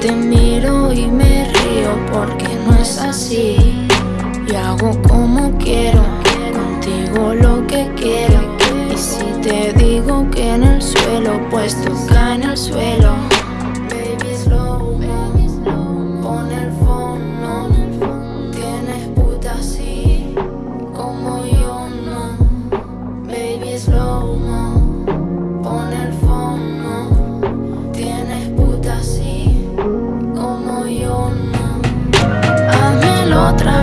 te miro y me río porque no es así. Y hago como quiero, contigo lo que quiero. Y si te digo que en el suelo, pues toca en el suelo. otra.